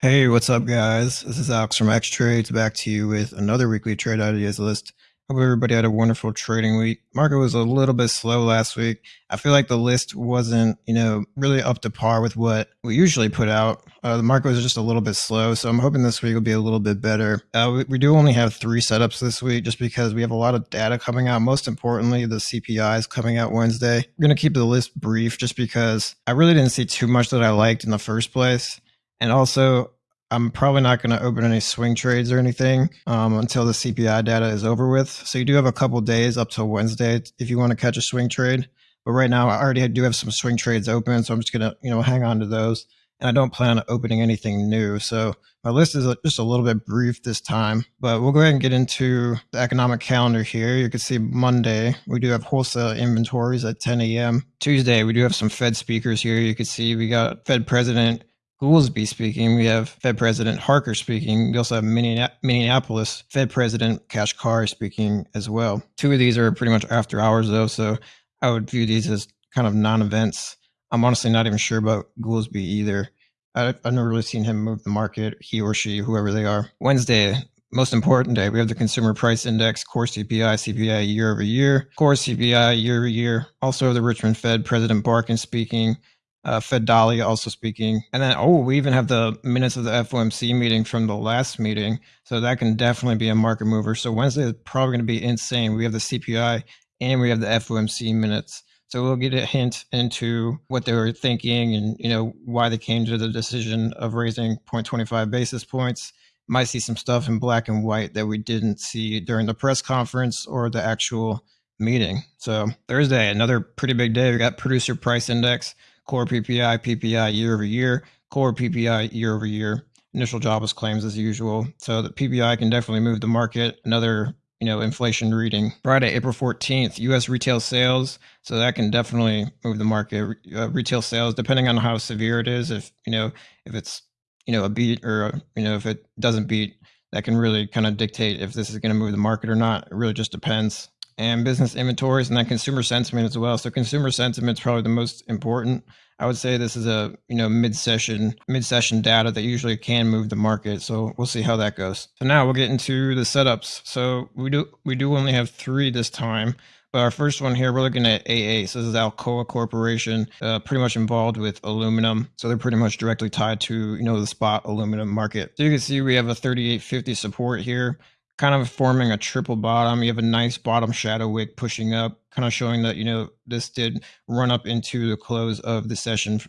Hey, what's up, guys? This is Alex from X Trades back to you with another weekly trade ideas list. Hope everybody had a wonderful trading week. Market was a little bit slow last week. I feel like the list wasn't, you know, really up to par with what we usually put out. Uh, the market was just a little bit slow, so I'm hoping this week will be a little bit better. Uh, we, we, do only have three setups this week just because we have a lot of data coming out. Most importantly, the CPI is coming out Wednesday. Going to keep the list brief just because I really didn't see too much that I liked in the first place. And also, I'm probably not going to open any swing trades or anything um, until the CPI data is over with. So you do have a couple days up till Wednesday if you want to catch a swing trade. But right now, I already do have some swing trades open, so I'm just going to you know hang on to those. And I don't plan on opening anything new. So my list is just a little bit brief this time, but we'll go ahead and get into the economic calendar here. You can see Monday, we do have wholesale inventories at 10 a.m. Tuesday, we do have some Fed speakers here. You can see we got Fed President Goolsbee speaking. We have Fed President Harker speaking. We also have Minneapolis Fed President Kashkari speaking as well. Two of these are pretty much after hours, though, so I would view these as kind of non-events. I'm honestly not even sure about Goolsbee either. I, I've never really seen him move the market, he or she, whoever they are. Wednesday, most important day, we have the consumer price index, core CPI, CPI year over year, core CPI year over year. Also, the Richmond Fed President Barkin speaking uh, Fed Dahlia also speaking. And then, oh, we even have the minutes of the FOMC meeting from the last meeting. So that can definitely be a market mover. So Wednesday is probably going to be insane. We have the CPI and we have the FOMC minutes. So we'll get a hint into what they were thinking and, you know, why they came to the decision of raising 0.25 basis points. Might see some stuff in black and white that we didn't see during the press conference or the actual meeting. So Thursday, another pretty big day. We got producer price index core PPI, PPI year over year, core PPI year over year, initial jobless claims as usual. So the PPI can definitely move the market. Another you know inflation reading. Friday april 14th us retail sales. So that can definitely move the market. Uh, retail sales depending on how severe it is if you know if it's you know a beat or a, you know if it doesn't beat that can really kind of dictate if this is going to move the market or not. It really just depends and business inventories and then consumer sentiment as well. So consumer sentiment is probably the most important. I would say this is a you know mid-session mid-session data that usually can move the market. So we'll see how that goes. So now we'll get into the setups. So we do we do only have three this time. But our first one here, we're looking at AA. So this is Alcoa Corporation, uh, pretty much involved with aluminum. So they're pretty much directly tied to, you know, the spot aluminum market. So you can see we have a 3850 support here kind of forming a triple bottom. You have a nice bottom shadow wick pushing up, kind of showing that, you know, this did run up into the close of the session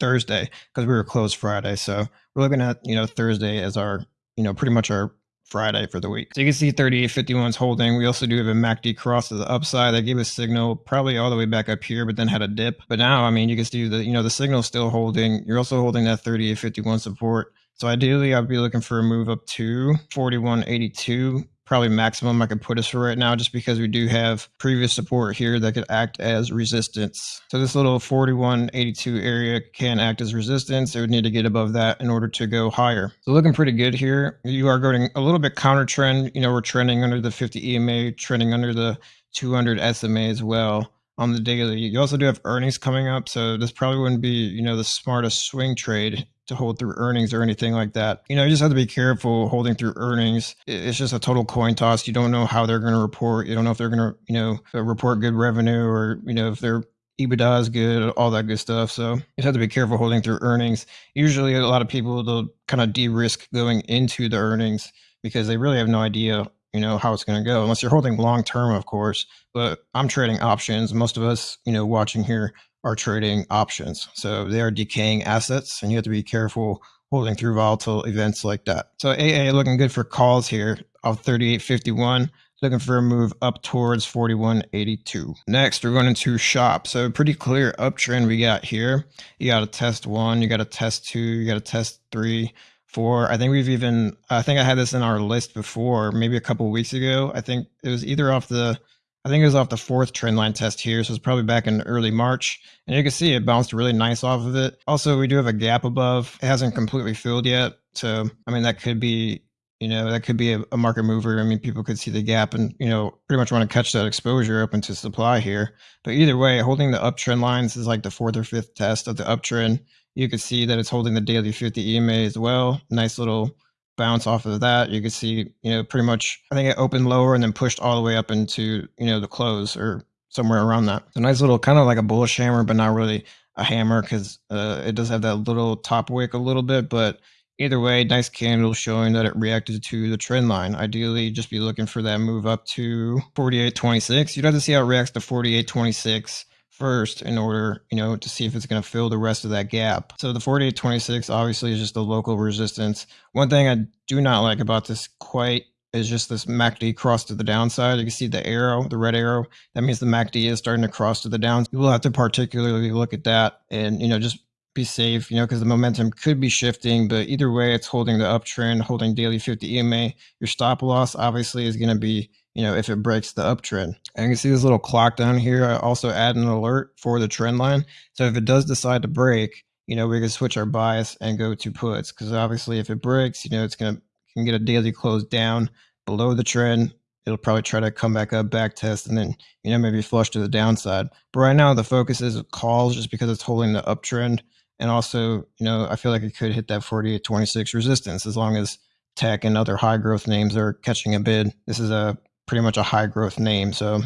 Thursday because we were closed Friday. So we're looking at, you know, Thursday as our, you know, pretty much our Friday for the week. So you can see 3851 is holding. We also do have a MACD cross to the upside that gave a signal probably all the way back up here, but then had a dip. But now, I mean, you can see the, you know, the signal still holding. You're also holding that 3851 support. So ideally, I'd be looking for a move up to 4182, probably maximum I could put us for right now, just because we do have previous support here that could act as resistance. So this little 4182 area can act as resistance. It would need to get above that in order to go higher. So looking pretty good here. You are going a little bit counter trend. You know, we're trending under the 50 EMA, trending under the 200 SMA as well on the daily. You also do have earnings coming up, so this probably wouldn't be, you know, the smartest swing trade to hold through earnings or anything like that. You know, you just have to be careful holding through earnings. It's just a total coin toss. You don't know how they're going to report. You don't know if they're going to, you know, uh, report good revenue or, you know, if their EBITDA is good, all that good stuff. So you just have to be careful holding through earnings. Usually a lot of people, they'll kind of de-risk going into the earnings because they really have no idea you know how it's going to go unless you're holding long term of course but i'm trading options most of us you know watching here are trading options. So they are decaying assets, and you have to be careful holding through volatile events like that. So AA looking good for calls here of 38.51 looking for a move up towards 41.82. Next, we're going into shop. So pretty clear uptrend we got here. You got a test one, you got a test two, you got a test three, four. I think we've even, I think I had this in our list before, maybe a couple weeks ago. I think it was either off the I think it was off the fourth trend line test here, so it's probably back in early March. And you can see it bounced really nice off of it. Also, we do have a gap above. It hasn't completely filled yet. So, I mean, that could be, you know, that could be a, a, market mover. I mean, people could see the gap and, you know, pretty much want to catch that exposure open to supply here. But either way, holding the uptrend lines is like the fourth or fifth test of the uptrend. You can see that it's holding the daily 50 EMA as well. Nice little bounce off of that. You can see, you know, pretty much, I think it opened lower and then pushed all the way up into, you know, the close or somewhere around that. A nice little kind of like a bullish hammer, but not really a hammer because uh, it does have that little top wick a little bit, but Either way, nice candle showing that it reacted to the trend line. Ideally, just be looking for that move up to 48.26. You'd have to see how it reacts to 48.26 first in order, you know, to see if it's going to fill the rest of that gap. So the 48.26 obviously is just a local resistance. One thing I do not like about this quite is just this MACD cross to the downside. You can see the arrow, the red arrow. That means the MACD is starting to cross to the down. You will have to particularly look at that and, you know, just be safe, you know, because the momentum could be shifting. But either way, it's holding the uptrend, holding daily 50 EMA. Your stop loss obviously is going to be, you know, if it breaks the uptrend. And you can see this little clock down here. I also add an alert for the trend line. So if it does decide to break, you know, we can switch our bias and go to puts because obviously if it breaks, you know, it's going to can get a daily close down below the trend. It'll probably try to come back up, back test, and then, you know, maybe flush to the downside. But right now the focus is calls just because it's holding the uptrend. And also, you know, I feel like it could hit that 48.26 resistance as long as tech and other high growth names are catching a bid. This is a pretty much a high growth name. So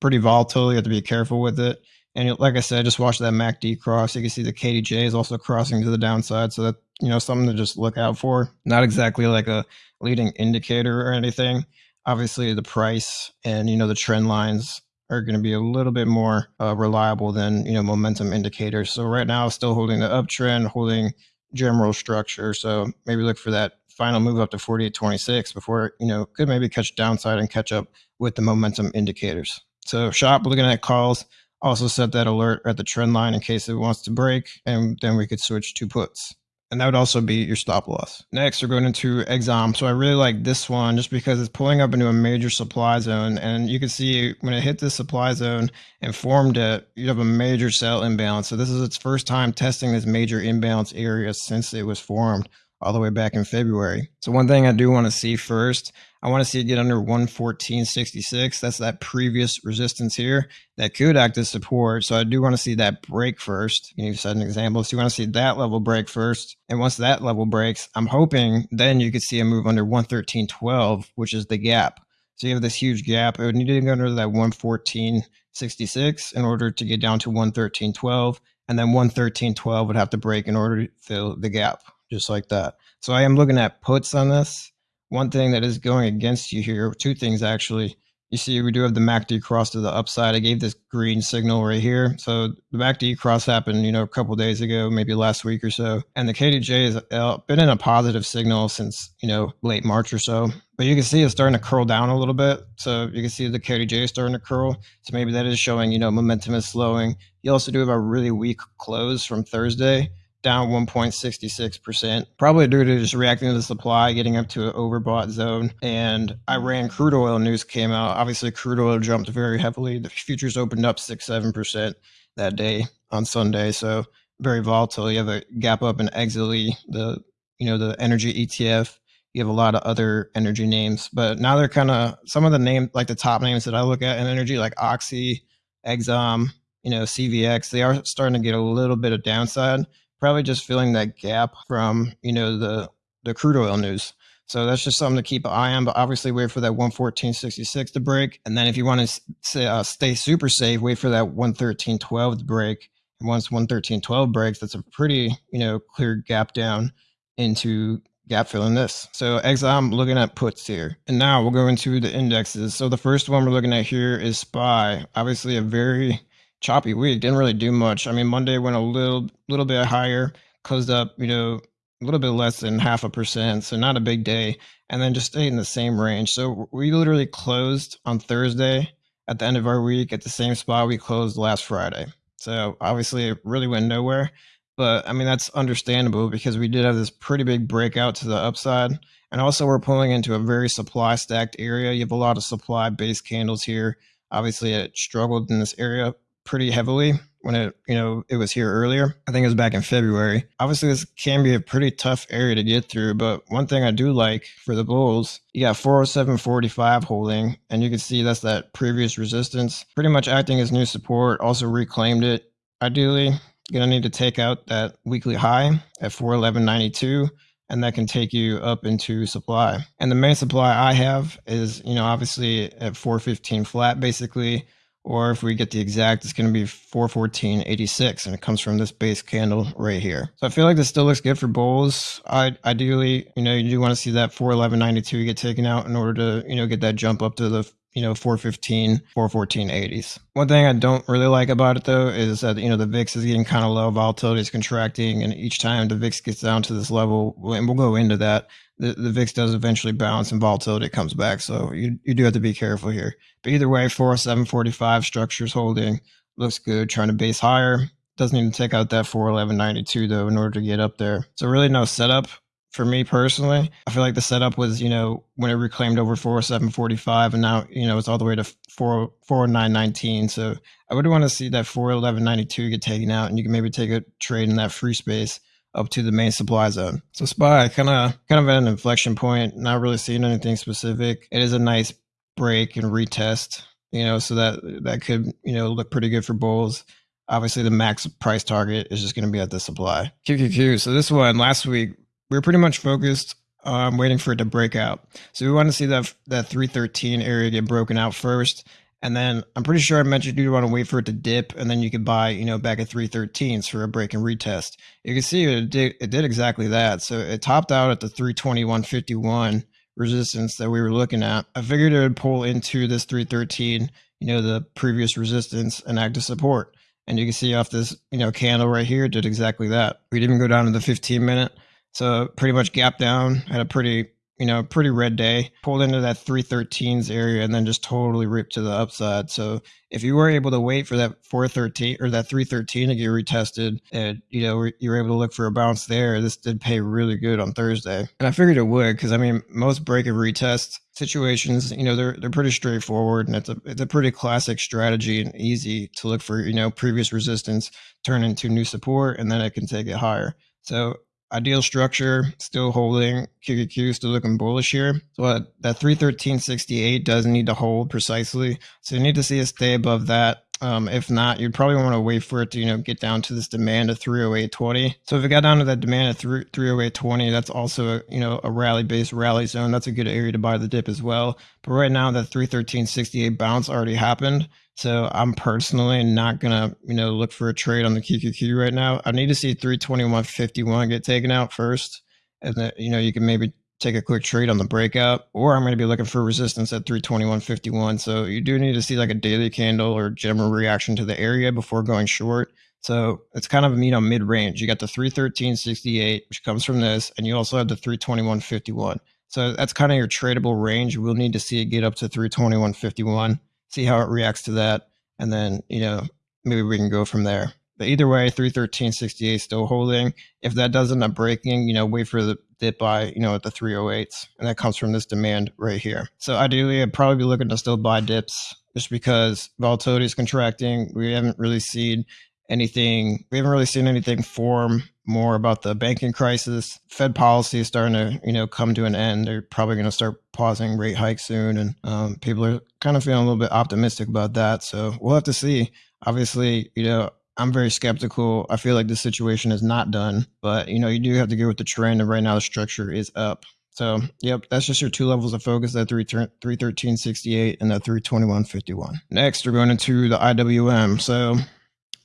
pretty volatile. You have to be careful with it. And like I said, just watch that MACD cross. You can see the KDJ is also crossing to the downside. So that, you know, something to just look out for. Not exactly like a leading indicator or anything. Obviously, the price and, you know, the trend lines are going to be a little bit more uh, reliable than you know momentum indicators. So right now, still holding the uptrend, holding general structure. So maybe look for that final move up to 48.26 before you know could maybe catch downside and catch up with the momentum indicators. So shop looking at calls. Also set that alert at the trend line in case it wants to break, and then we could switch to puts and that would also be your stop loss. Next, we're going into Exxon. So I really like this one just because it's pulling up into a major supply zone. And you can see when it hit the supply zone and formed it, you have a major sell imbalance. So this is its first time testing this major imbalance area since it was formed all the way back in February. So one thing I do want to see first, I want to see it get under 114.66. That's that previous resistance here that could act as support. So I do want to see that break first. You set an example. So you want to see that level break first. And once that level breaks, I'm hoping then you could see a move under 113.12, which is the gap. So you have this huge gap. It would need to go under that 114.66 in order to get down to 113.12. And then 113.12 would have to break in order to fill the gap just like that. So I am looking at puts on this. One thing that is going against you here, two things actually. You see, we do have the MACD cross to the upside. I gave this green signal right here. So the MACD cross happened, you know, a couple days ago, maybe last week or so. And the KDJ has uh, been in a positive signal since, you know, late March or so. But you can see it's starting to curl down a little bit. So you can see the KDJ is starting to curl. So maybe that is showing, you know, momentum is slowing. You also do have a really weak close from Thursday down 1.66%, probably due to just reacting to the supply, getting up to an overbought zone. And mm-hmm. Iran crude oil news came out. Obviously, crude oil jumped very heavily. The futures opened up 6 7% that day on Sunday. So very volatile. You have a gap up in XLE, the you know the energy ETF. You have a lot of other energy names, but now they're kind of some of the names like the top names that I look at in energy, like Oxy, Exxon, you know, CVX. They are starting to get a little bit of downside, probably just filling that gap from you know the the crude oil news. So that's just something to keep an eye on. But obviously, wait for that 114.66 to break, and then if you want to say, uh, stay super safe, wait for that 113.12 to break. And once 113.12 breaks, that's a pretty you know clear gap down into gap filling this. So Exxon, I'm looking at puts here. And now we'll go into the indexes. So the first one we're looking at here is SPY. Obviously a very choppy week. Didn't really do much. I mean, Monday went a little little bit higher, closed up, you know, a little bit less than half a percent, so not a big day, and then just stayed in the same range. So we literally closed on Thursday at the end of our week at the same spot we closed last Friday. So obviously, it really went nowhere. But I mean, that's understandable because we did have this pretty big breakout to the upside. And also, we're pulling into a very supply stacked area. You have a lot of supply based candles here. Obviously, it struggled in this area pretty heavily when it, you know, it was here earlier. I think it was back in February. Obviously, this can be a pretty tough area to get through, but one thing I do like for the bulls, you got 407.45 holding, and you can see that's that previous resistance, pretty much acting as new support. Also reclaimed it. Ideally, gonna need to take out that weekly high at 411.92 and that can take you up into supply. And the main supply I have is, you know, obviously at 415 flat basically, or if we get the exact, it's going to be 414.86 and it comes from this base candle right here. So I feel like this still looks good for bulls. I ideally, you know, you do want to see that 411.92 get taken out in order to, you know, get that jump up to the you know 415 414 80s one thing i don't really like about it though is that you know the vix is getting kind of low volatility is contracting and each time the vix gets down to this level and we'll go into that the, the VIX does eventually bounce and volatility comes back. So you, you do have to be careful here. But either way, 4745 structures holding looks good, trying to base higher. Doesn't even take out that 41192 though in order to get up there. So really no setup for me personally. I feel like the setup was, you know, when it reclaimed over 4745 and now, you know, it's all the way to 4 40919. So I would want to see that 41192 get taken out and you can maybe take a trade in that free space up to the main supply zone. So SPY kind of kind of at an inflection point, not really seeing anything specific. It is a nice break and retest, you know, so that that could, you know, look pretty good for bulls. Obviously the max price target is just going to be at the supply. QQQ. So this one last week we were pretty much focused on waiting for it to break out. So we want to see that that 313 area get broken out first and then I'm pretty sure I mentioned you want to wait for it to dip, and then you could buy, you know, back at 313s for a break and retest. You can see it did, it did exactly that. So it topped out at the 321.51 resistance that we were looking at. I figured it would pull into this 313, you know, the previous resistance and active support. And you can see off this, you know, candle right here did exactly that. We didn't go down to the 15 minute. So pretty much gap down, had a pretty you know, pretty red day, pulled into that 313s area and then just totally ripped to the upside. So if you were able to wait for that 413 or that 313 to get retested and, you know, you were able to look for a bounce there, this did pay really good on Thursday. And I figured it would because, I mean, most break and retest situations, you know, they're, they're pretty straightforward and it's a, it's a pretty classic strategy and easy to look for, you know, previous resistance, turn into new support, and then it can take it higher. So ideal structure still holding QQQ still looking bullish here. Uh, that 313.68 doesn't need to hold precisely. So you need to see it stay above that. Um, if not, you'd probably want to wait for it to, you know, get down to this demand of 308.20. So if it got down to that demand of 308.20, that's also, a, you know, a rally based rally zone. That's a good area to buy the dip as well. But right now that 313.68 bounce already happened. So I'm personally not gonna, you know, look for a trade on the QQQ right now. I need to see 321.51 get taken out first, and then you know you can maybe take a quick trade on the breakout, or I'm going to be looking for resistance at 321.51. So you do need to see like a daily candle or general reaction to the area before going short. So it's kind of you know mid range. You got the 313.68, which comes from this, and you also have the 321.51. So that's kind of your tradable range. We'll need to see it get up to 321.51 see how it reacts to that, and then you know maybe we can go from there. But either way, 313.68 still holding. If that does end up breaking, you know, wait for the dip buy, you know, at the 308s. And that comes from this demand right here. So ideally, I'd probably be looking to still buy dips just because volatility is contracting. We haven't really seen anything, we haven't really seen anything form more about the banking crisis. Fed policy is starting to, you know, come to an end. They're probably going to start pausing rate hikes soon, and um, people are kind of feeling a little bit optimistic about that. So we'll have to see. Obviously, you know, I'm very skeptical. I feel like this situation is not done, but you know, you do have to go with the trend, and right now the structure is up. So, yep, that's just your two levels of focus that 313.68 and that 321.51. Next, we're going into the IWM. So,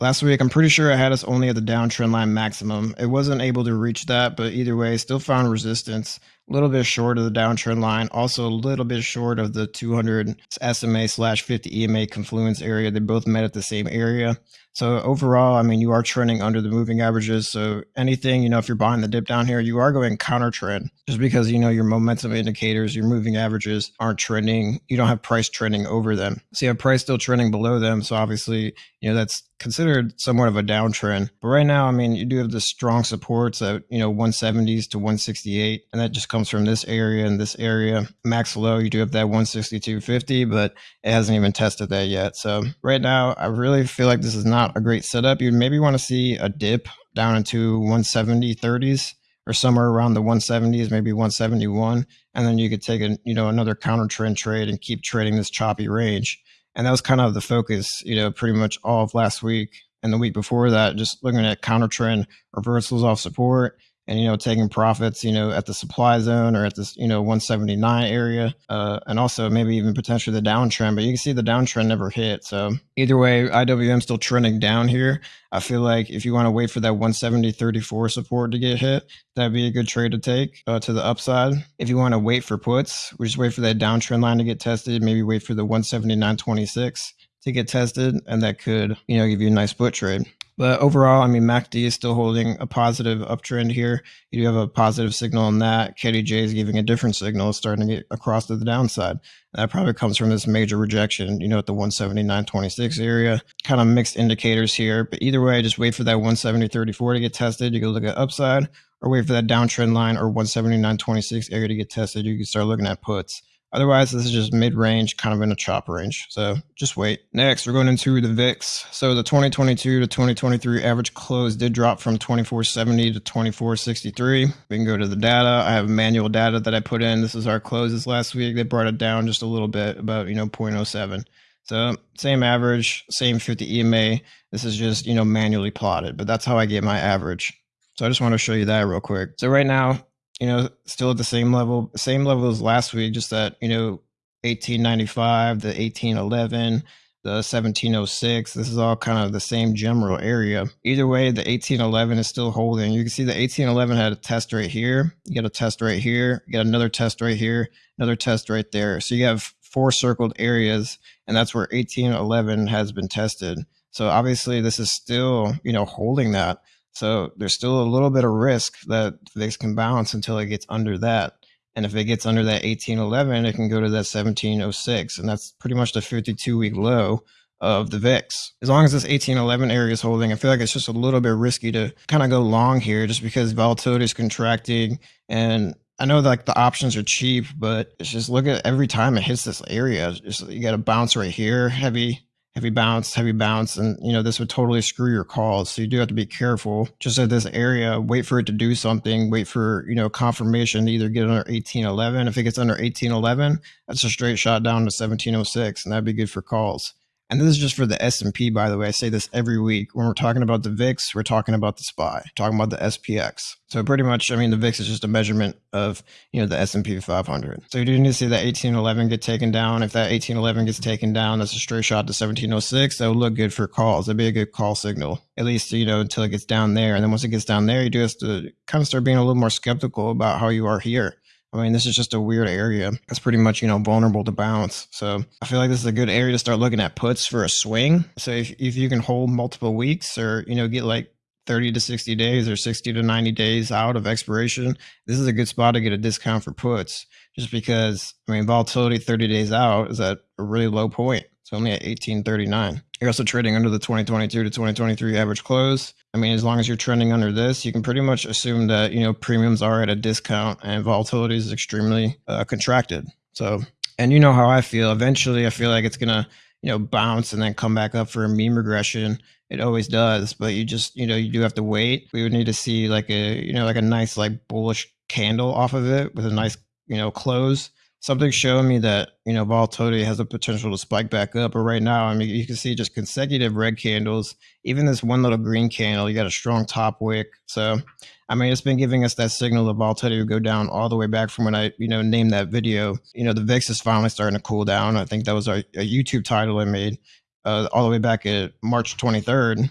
Last week, I'm pretty sure I had us only at the downtrend line maximum. It wasn't able to reach that, but either way, still found resistance. A little bit short of the downtrend line, also a little bit short of the 200 SMA slash 50 EMA confluence area. They both met at the same area. So overall, I mean, you are trending under the moving averages. So anything, you know, if you're buying the dip down here, you are going counter trend just because, you know, your momentum indicators, your moving averages aren't trending. You don't have price trending over them. So you have price still trending below them. So obviously, you know, that's considered somewhat of a downtrend. But right now, I mean, you do have the strong supports at, you know, 170s to 168. And that just comes from this area and this area. Max low, you do have that 162.50, but it hasn't even tested that yet. So right now, I really feel like this is not a great setup. You'd maybe want to see a dip down into 170 30s or somewhere around the 170s, maybe 171, and then you could take a you know another counter trend trade and keep trading this choppy range. And that was kind of the focus, you know, pretty much all of last week and the week before that, just looking at counter trend reversals off support and you know taking profits you know at the supply zone or at this you know 179 area uh, and also maybe even potentially the downtrend but you can see the downtrend never hit. So either way iwm still trending down here. I feel like if you want to wait for that 170 34 support to get hit that'd be a good trade to take uh, to the upside. If you want to wait for puts we just wait for that downtrend line to get tested maybe wait for the 179.26 to get tested and that could you know give you a nice put trade but overall, I mean, MACD is still holding a positive uptrend here. You do have a positive signal on that. KDJ is giving a different signal, starting to get across to the downside. that probably comes from this major rejection, you know, at the 179.26 area. Kind of mixed indicators here. But either way, just wait for that 170.34 to get tested. You can look at upside or wait for that downtrend line or 179.26 area to get tested. You can start looking at puts. Otherwise, this is just mid-range, kind of in a chop range. So just wait. Next, we're going into the VIX. So the 2022 to 2023 average close did drop from 2470 to 2463. We can go to the data. I have manual data that I put in. This is our closes last week. They brought it down just a little bit, about, you know, 0.07. So same average, same 50 EMA. This is just, you know, manually plotted, but that's how I get my average. So I just want to show you that real quick. So right now, you know, still at the same level, same level as last week, just that, you know, 1895, the 1811, the 1706. This is all kind of the same general area. Either way, the 1811 is still holding. You can see the 1811 had a test right here. You got a test right here. You got another test right here, another test right there. So you have four circled areas, and that's where 1811 has been tested. So obviously, this is still, you know, holding that. So there's still a little bit of risk that VIX can bounce until it gets under that. And if it gets under that 1811, it can go to that 1706. And that's pretty much the 52 week low of the VIX. As long as this 1811 area is holding, I feel like it's just a little bit risky to kind of go long here just because volatility is contracting. And I know like the options are cheap, but it's just look at every time it hits this area, just you got a bounce right here, heavy heavy bounce, heavy bounce, and you know this would totally screw your calls. So you do have to be careful. Just at this area, wait for it to do something. Wait for you know confirmation to either get under 1811. If it gets under 1811, that's a straight shot down to 1706, and that'd be good for calls. And this is just for the S&P, by the way. I say this every week. When we're talking about the VIX, we're talking about the SPY, talking about the SPX. So pretty much, I mean, the VIX is just a measurement of, you know, the S&P 500. So you do need to see that 1811 get taken down. If that 1811 gets taken down, that's a straight shot to 1706. That would look good for calls. That'd be a good call signal, at least, you know, until it gets down there. And then once it gets down there, you do have to kind of start being a little more skeptical about how you are here. I mean, this is just a weird area. It's pretty much, you know, vulnerable to bounce. So I feel like this is a good area to start looking at puts for a swing. So if, if you can hold multiple weeks or, you know, get like 30 to 60 days or 60 to 90 days out of expiration, this is a good spot to get a discount for puts just because, I mean, volatility 30 days out is at a really low point. It's only at 1839. You're also trading under the 2022 to 2023 average close. I mean, as long as you're trending under this, you can pretty much assume that, you know, premiums are at a discount and volatility is extremely uh, contracted. So, and you know how I feel. Eventually, I feel like it's going to, you know, bounce and then come back up for a mean regression. It always does, but you just, you know, you do have to wait. We would need to see like a, you know, like a nice, like bullish candle off of it with a nice, you know, close something showing me that you know volatility has the potential to spike back up. But right now, I mean, you can see just consecutive red candles. Even this one little green candle, you got a strong top wick. So, I mean, it's been giving us that signal of volatility to go down all the way back from when I you know named that video. You know, the VIX is finally starting to cool down. I think that was a, a YouTube title I made uh, all the way back at March 23rd.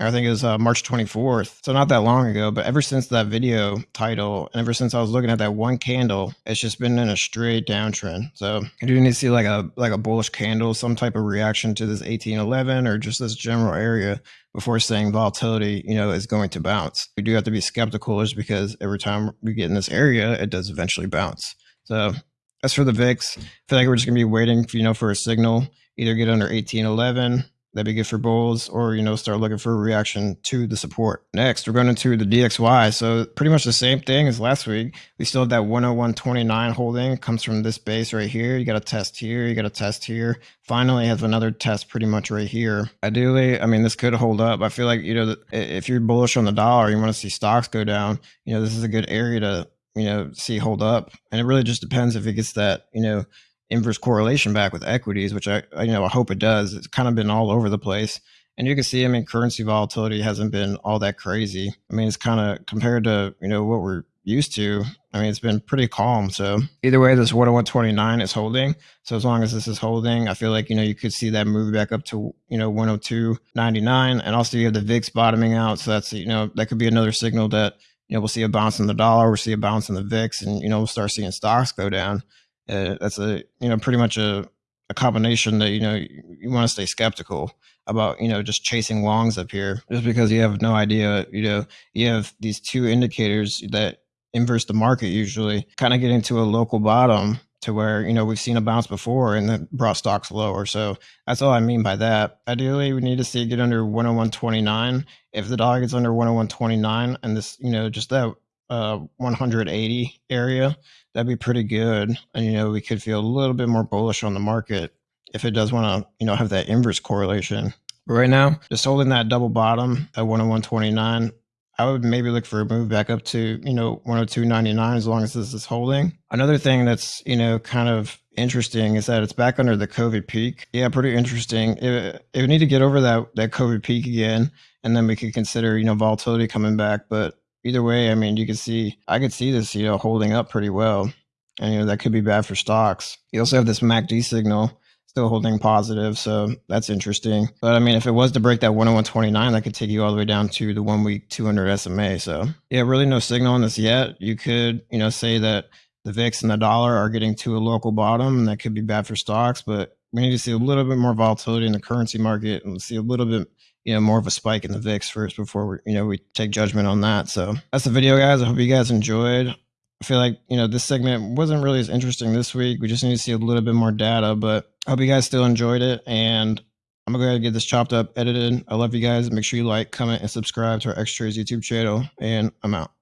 I think it was uh, March 24th. So not that long ago, but ever since that video title, and ever since I was looking at that one candle, it's just been in a straight downtrend. So I do need to see like a like a bullish candle, some type of reaction to this 1811 or just this general area before saying volatility, you know, is going to bounce. We do have to be skeptical just because every time we get in this area, it does eventually bounce. So as for the VIX, I feel like we're just gonna be waiting, for, you know, for a signal, either get under 1811 that'd be good for bulls or you know start looking for a reaction to the support. Next we're going into the dxy so pretty much the same thing as last week. We still have that 101.29 holding. Comes from this base right here. You got a test here. You got a test here. Finally has another test pretty much right here. Ideally i mean this could hold up. I feel like you know if you're bullish on the dollar you want to see stocks go down you know this is a good area to you know see hold up. And it really just depends if it gets that you know inverse correlation back with equities, which I, I, you know I hope it does. It's kind of been all over the place, and you can see. I mean, currency volatility hasn't been all that crazy. I mean, it's kind of compared to you know what we're used to. I mean, it's been pretty calm. So either way, this 101.29 is holding. So as long as this is holding, I feel like you know you could see that move back up to you know 102.99, and also you have the VIX bottoming out. So that's you know that could be another signal that you know we'll see a bounce in the dollar, we'll see a bounce in the VIX, and you know we'll start seeing stocks go down. Uh, that's a you know pretty much a, a combination that you know you, you want to stay skeptical about you know just chasing longs up here just because you have no idea you know you have these two indicators that inverse the market usually kind of getting to a local bottom to where you know we've seen a bounce before and then brought stocks lower. So that's all i mean by that. Ideally we need to see it get under 101.29 if the dollar gets under 101.29 and this you know just that uh 180 area that'd be pretty good. And, you know, we could feel a little bit more bullish on the market if it does want to, you know, have that inverse correlation. But right now, just holding that double bottom at 101.29, I would maybe look for a move back up to, you know, 102.99 as long as this is holding. Another thing that's, you know, kind of interesting is that it's back under the COVID peak. Yeah, pretty interesting. It, it would need to get over that, that COVID peak again, and then we could consider, you know, volatility coming back. But either way, I mean, you can see, I could see this, you know, holding up pretty well. And, you know, that could be bad for stocks. You also have this MACD signal still holding positive. So that's interesting. But I mean, if it was to break that 101.29, that could take you all the way down to the one week 200 SMA. So yeah, really no signal on this yet. You could, you know, say that the VIX and the dollar are getting to a local bottom and that could be bad for stocks, but we need to see a little bit more volatility in the currency market and see a little bit you know more of a spike in the VIX first before we you know we take judgment on that. So that's the video, guys. I hope you guys enjoyed. I feel like you know this segment wasn't really as interesting this week. We just need to see a little bit more data, but I hope you guys still enjoyed it. And I'm gonna go ahead and get this chopped up, edited. I love you guys. Make sure you like, comment, and subscribe to our X Trades YouTube channel. And I'm out.